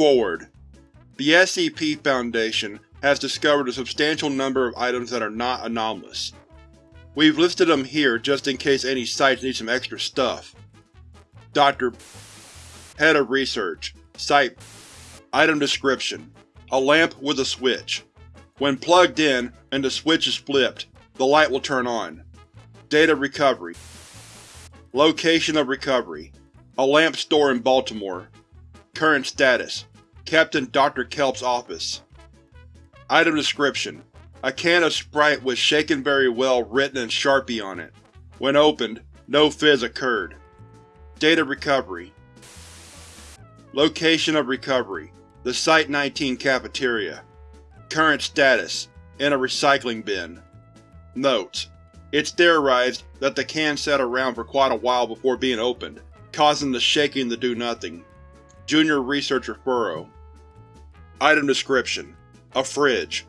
Forward. The SCP Foundation has discovered a substantial number of items that are not anomalous. We've listed them here just in case any sites need some extra stuff. Dr. Head of Research Site Item Description A lamp with a switch. When plugged in and the switch is flipped, the light will turn on. Data Recovery Location of Recovery A lamp store in Baltimore. Current status Kept in Dr. Kelp's office. Item description: A can of Sprite was shaken very well written in Sharpie on it. When opened, no fizz occurred. Date of recovery Location of recovery: The Site-19 cafeteria. Current status: In a recycling bin. Notes: It's theorized that the can sat around for quite a while before being opened, causing the shaking to do nothing. Junior Researcher Furrow Item description: A fridge.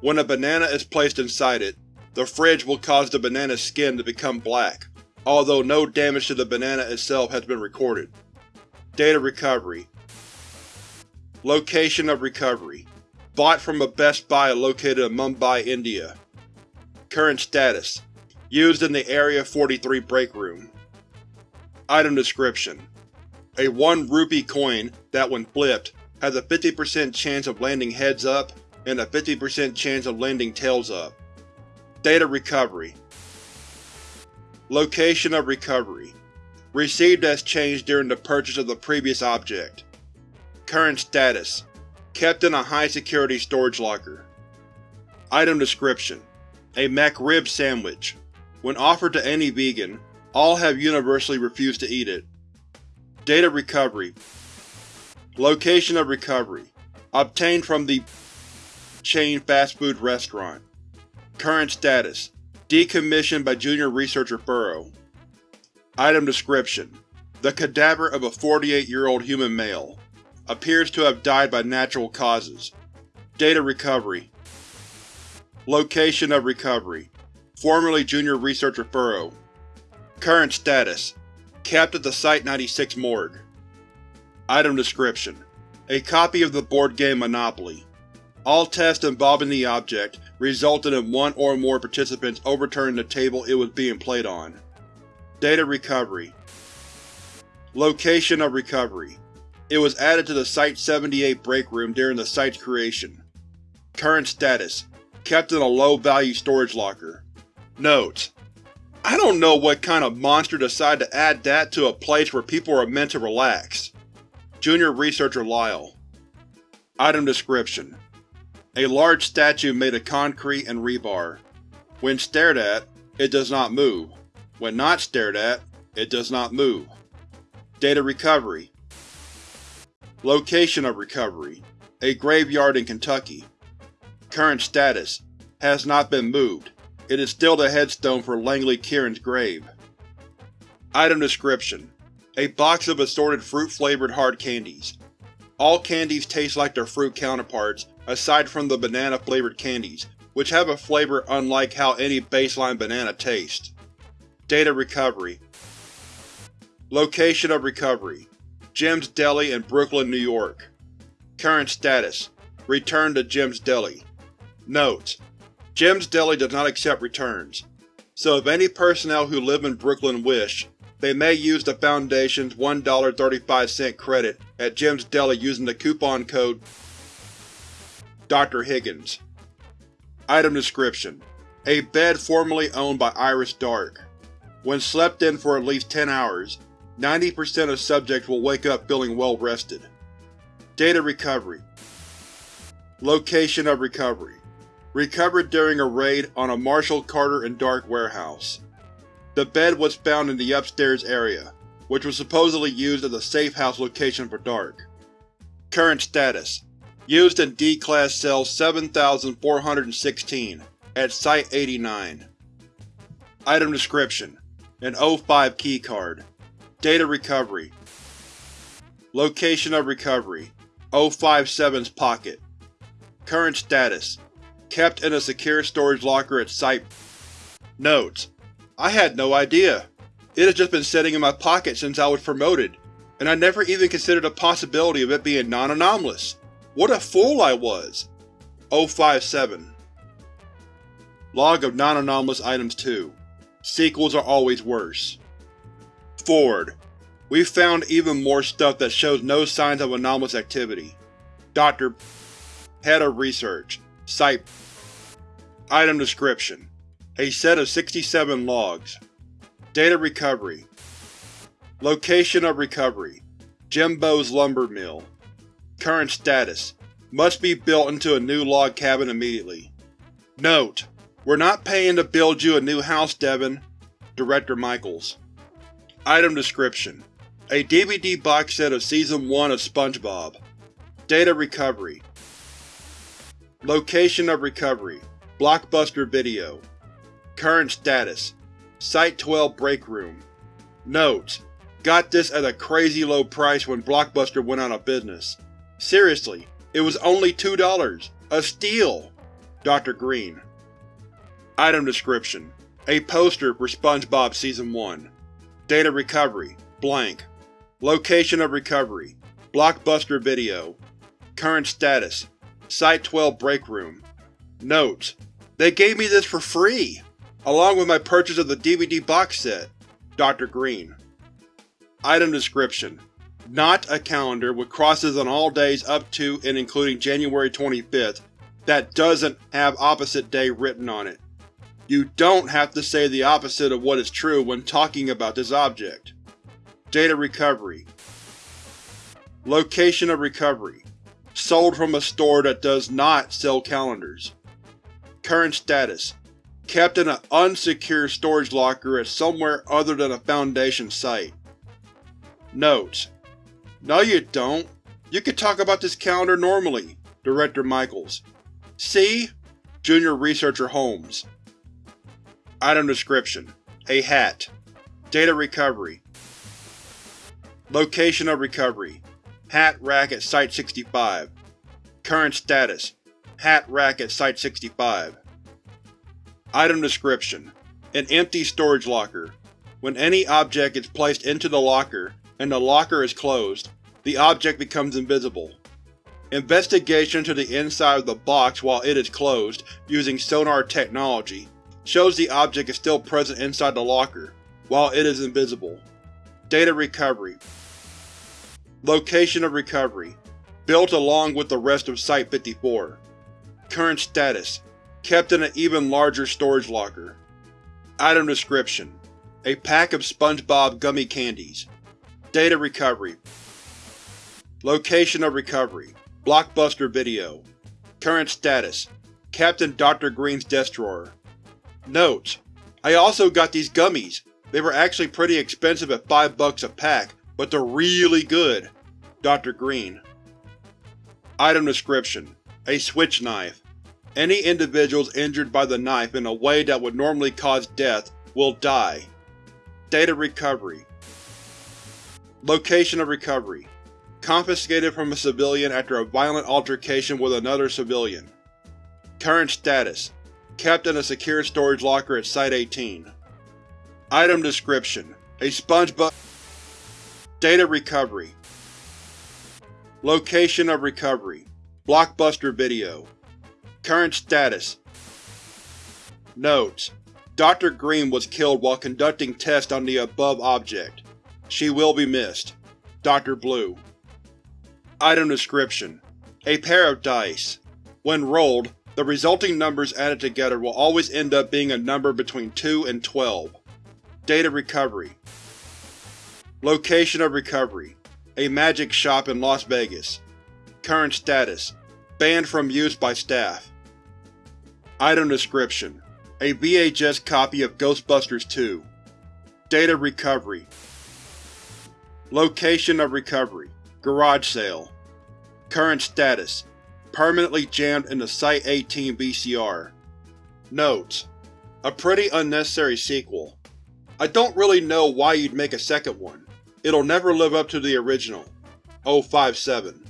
When a banana is placed inside it, the fridge will cause the banana's skin to become black, although no damage to the banana itself has been recorded. Data recovery Location of recovery Bought from a Best Buy located in Mumbai, India. Current status Used in the Area 43 break room. Item description: A 1 rupee coin that, when flipped, has a 50% chance of landing heads up and a 50% chance of landing tails up. Data recovery Location of recovery Received as changed during the purchase of the previous object. Current status Kept in a high-security storage locker. Item description: A McRib sandwich. When offered to any vegan, all have universally refused to eat it. Data recovery Location of recovery Obtained from the chain fast food restaurant. Current status Decommissioned by Junior Researcher Furrow. Item description: The cadaver of a 48-year-old human male. Appears to have died by natural causes. Data recovery Location of recovery Formerly Junior Researcher Furrow. Current status Kept at the Site-96 morgue. Item description: A copy of the board game Monopoly. All tests involving the object resulted in one or more participants overturning the table it was being played on. Data recovery Location of recovery It was added to the Site-78 break room during the site's creation. Current status Kept in a low-value storage locker. Notes: I don't know what kind of monster decided to add that to a place where people are meant to relax. Junior Researcher Lyle Item description: A large statue made of concrete and rebar. When stared at, it does not move. When not stared at, it does not move. Data recovery Location of recovery A graveyard in Kentucky. Current status Has not been moved. It is still the headstone for Langley Kieran's grave. Item description: A box of assorted fruit-flavored hard candies. All candies taste like their fruit counterparts, aside from the banana-flavored candies, which have a flavor unlike how any baseline banana tastes. Data recovery Location of recovery Jim's Deli in Brooklyn, New York. Current status Returned to Jim's Deli. Notes: Jim's Deli does not accept returns, so if any personnel who live in Brooklyn wish, they may use the Foundation's $1.35 credit at Jim's Deli using the coupon code Dr. Higgins. Item description: A bed formerly owned by Iris Dark. When slept in for at least 10 hours, 90% of subjects will wake up feeling well rested. Data recovery Location of recovery Recovered during a raid on a Marshall Carter and Dark warehouse. The bed was found in the upstairs area, which was supposedly used as a safe house location for Dark. Current status: Used in D-Class Cell 7416, at Site-89. Item description: An O5 keycard. Data recovery Location of recovery O57's pocket. Current status: Kept in a secure storage locker at Site. Notes: I had no idea. It has just been sitting in my pocket since I was promoted, and I never even considered the possibility of it being non-anomalous. What a fool I was! 057 Log of Non-Anomalous Items 2 Sequels are always worse. Forward. We've found even more stuff that shows no signs of anomalous activity. Dr. Head of Research. Site Item Description: A set of 67 logs. Data Recovery Location of Recovery Jimbo's Lumber Mill Current status Must be built into a new log cabin immediately. Note: We're not paying to build you a new house, Devin. Director Michaels Item Description: A DVD box set of Season 1 of SpongeBob. Data Recovery Location of Recovery Blockbuster Video Current status Site-12 Break Room Notes: Got this at a crazy low price when Blockbuster went out of business. Seriously, it was only $2! A steal! Dr. Green Item Description: A poster for SpongeBob Season 1. Data Recovery Blank. Location of Recovery Blockbuster Video Current status Site-12 Break Room Notes: They gave me this for free! Along with my purchase of the DVD box set. Dr. Green Item Description: Not a calendar with crosses on all days up to and including January 25th that doesn't have opposite day written on it. You don't have to say the opposite of what is true when talking about this object. Data Recovery Location of Recovery Sold from a store that does not sell calendars. Current status Kept in an unsecure storage locker at somewhere other than a Foundation site. Notes: No you don't. You could talk about this calendar normally. Director Michaels. See? Junior Researcher Holmes. Item Description: A hat. Data Recovery Location of Recovery Hat rack at Site-65 Current status Hat rack at Site-65 Item Description: An empty storage locker. When any object is placed into the locker, and the locker is closed, the object becomes invisible. Investigation to the inside of the box while it is closed, using sonar technology, shows the object is still present inside the locker, while it is invisible. Data Recovery Location of Recovery Built along with the rest of Site-54. Current status Kept in an even larger storage locker. Item Description: A pack of SpongeBob gummy candies. Data Recovery Location of Recovery Blockbuster Video Current status Captain Dr. Green's desk drawer Notes: I also got these gummies. They were actually pretty expensive at 5 bucks a pack, but they're really good. Dr. Green Item Description: A switch knife. Any individuals injured by the knife in a way that would normally cause death will die. Data Recovery Location of recovery Confiscated from a civilian after a violent altercation with another civilian. Current status Kept in a secure storage locker at Site-18. Item Description: A SpongeBob Data Recovery Location of Recovery Blockbuster Video Current status Notes: Dr. Green was killed while conducting tests on the above object. She will be missed. Dr. Blue Item Description: A pair of dice. When rolled, the resulting numbers added together will always end up being a number between 2 and 12. Data Recovery Location of Recovery A magic shop in Las Vegas. Current status Banned from use by staff. Item Description: A VHS copy of Ghostbusters 2. Data Recovery Location of Recovery Garage Sale Current status Permanently jammed in the Site-18 VCR. Notes: A pretty unnecessary sequel. I don't really know why you'd make a second one. It'll never live up to the original. 057